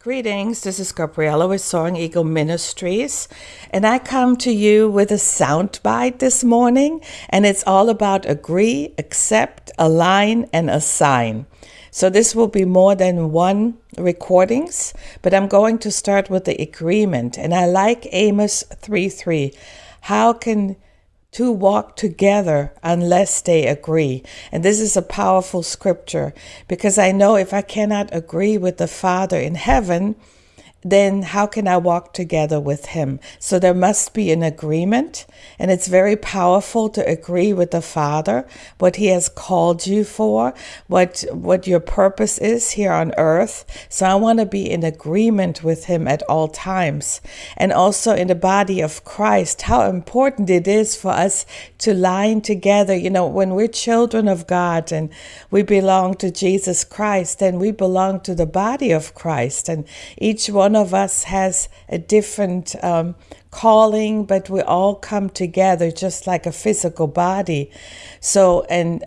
Greetings, this is Gabriella with Soaring Eagle Ministries, and I come to you with a soundbite this morning, and it's all about agree, accept, align, and assign. So this will be more than one recordings, but I'm going to start with the agreement, and I like Amos 3 3. How can to walk together unless they agree. And this is a powerful scripture because I know if I cannot agree with the Father in heaven, then how can I walk together with him? So there must be an agreement, and it's very powerful to agree with the Father, what he has called you for, what what your purpose is here on earth. So I want to be in agreement with him at all times. And also in the body of Christ, how important it is for us to line together. You know, when we're children of God and we belong to Jesus Christ, then we belong to the body of Christ. And each one of us has a different um, calling, but we all come together just like a physical body. So, and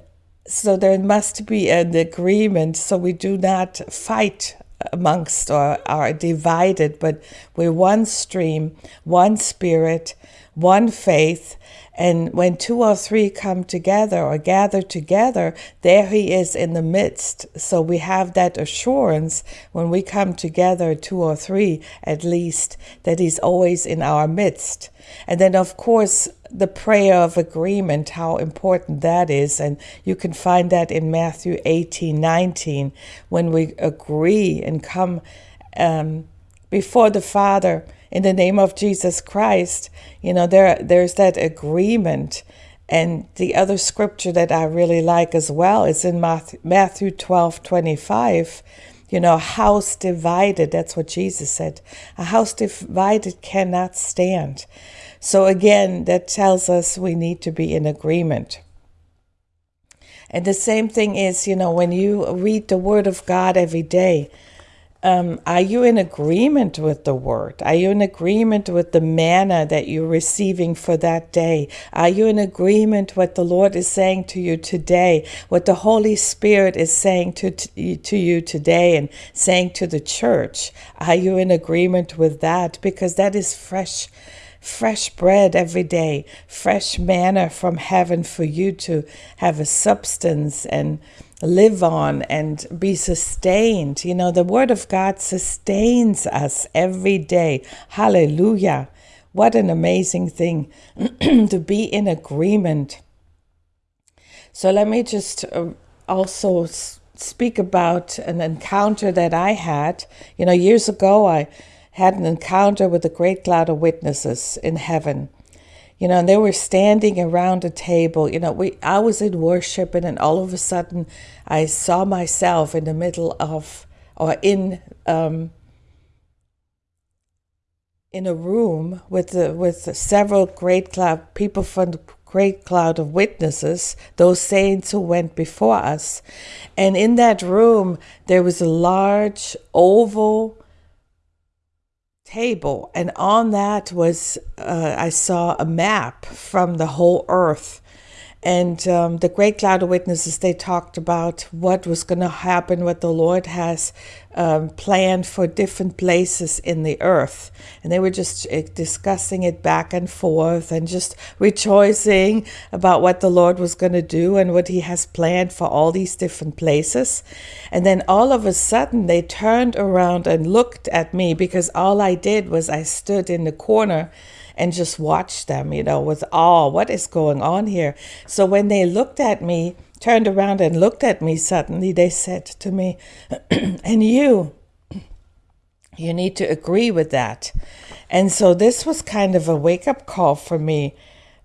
so there must be an agreement so we do not fight amongst or are divided, but we're one stream, one spirit, one faith, and when two or three come together or gather together, there he is in the midst. So we have that assurance when we come together, two or three at least, that he's always in our midst. And then, of course, the prayer of agreement, how important that is. And you can find that in Matthew 18 19, when we agree and come um, before the Father in the name of Jesus Christ, you know, there there's that agreement. And the other scripture that I really like as well is in Matthew 12 25. You know, house divided, that's what Jesus said. A house divided cannot stand. So again, that tells us we need to be in agreement. And the same thing is, you know, when you read the Word of God every day, um, are you in agreement with the word? Are you in agreement with the manna that you're receiving for that day? Are you in agreement what the Lord is saying to you today? What the Holy Spirit is saying to, to, to you today and saying to the church? Are you in agreement with that? Because that is fresh fresh bread every day, fresh manna from heaven for you to have a substance and live on and be sustained. You know, the Word of God sustains us every day. Hallelujah. What an amazing thing to be in agreement. So, let me just uh, also speak about an encounter that I had. You know, years ago, I had an encounter with a great cloud of witnesses in heaven you know, and they were standing around a table. You know, we I was in worship, and then all of a sudden, I saw myself in the middle of or in um, in a room with the, with several great cloud people from the great cloud of witnesses, those saints who went before us, and in that room there was a large oval table, and on that was uh, I saw a map from the whole earth and um, the great cloud of witnesses, they talked about what was going to happen, what the Lord has um, planned for different places in the earth. And they were just uh, discussing it back and forth and just rejoicing about what the Lord was going to do and what He has planned for all these different places. And then all of a sudden, they turned around and looked at me because all I did was I stood in the corner and just watch them, you know, with awe. What is going on here? So when they looked at me, turned around and looked at me suddenly, they said to me, and you, you need to agree with that. And so this was kind of a wake up call for me.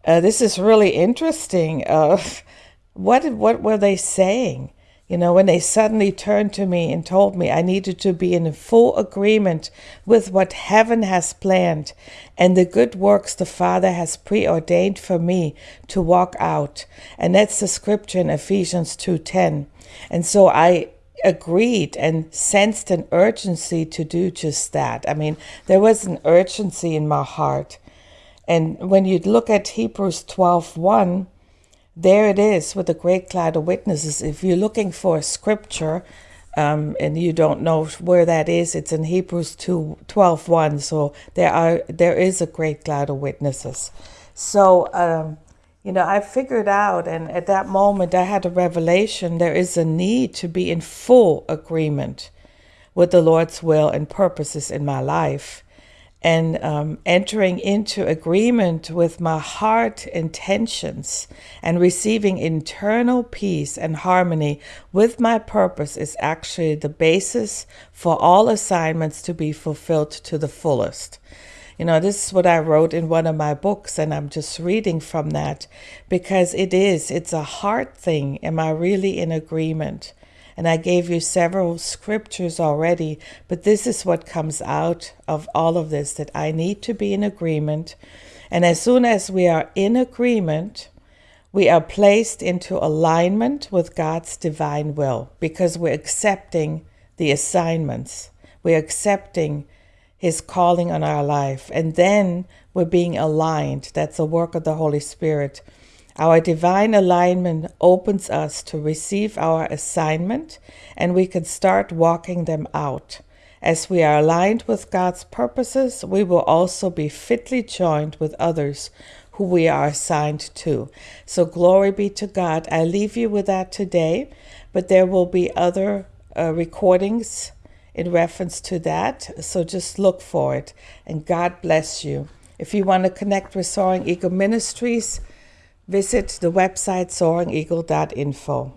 Uh, this is really interesting. Uh, what what were they saying? You know, when they suddenly turned to me and told me I needed to be in full agreement with what heaven has planned and the good works the Father has preordained for me to walk out. And that's the scripture in Ephesians 2:10. And so I agreed and sensed an urgency to do just that. I mean, there was an urgency in my heart. And when you look at Hebrews 12:1, there it is with a great cloud of witnesses. If you're looking for a scripture, um, and you don't know where that is, it's in Hebrews 2 12 1. So there are there is a great cloud of witnesses. So um, you know, I figured out, and at that moment I had a revelation there is a need to be in full agreement with the Lord's will and purposes in my life and um, entering into agreement with my heart intentions and receiving internal peace and harmony with my purpose is actually the basis for all assignments to be fulfilled to the fullest. You know, this is what I wrote in one of my books, and I'm just reading from that because it is, it's a heart thing. Am I really in agreement? And I gave you several scriptures already, but this is what comes out of all of this that I need to be in agreement. And as soon as we are in agreement, we are placed into alignment with God's divine will because we're accepting the assignments, we're accepting His calling on our life, and then we're being aligned. That's a work of the Holy Spirit our divine alignment opens us to receive our assignment and we can start walking them out. As we are aligned with God's purposes, we will also be fitly joined with others who we are assigned to. So, glory be to God. I leave you with that today, but there will be other uh, recordings in reference to that. So, just look for it. And God bless you. If you want to connect with Soaring Eagle Ministries, visit the website soaringeagle.info.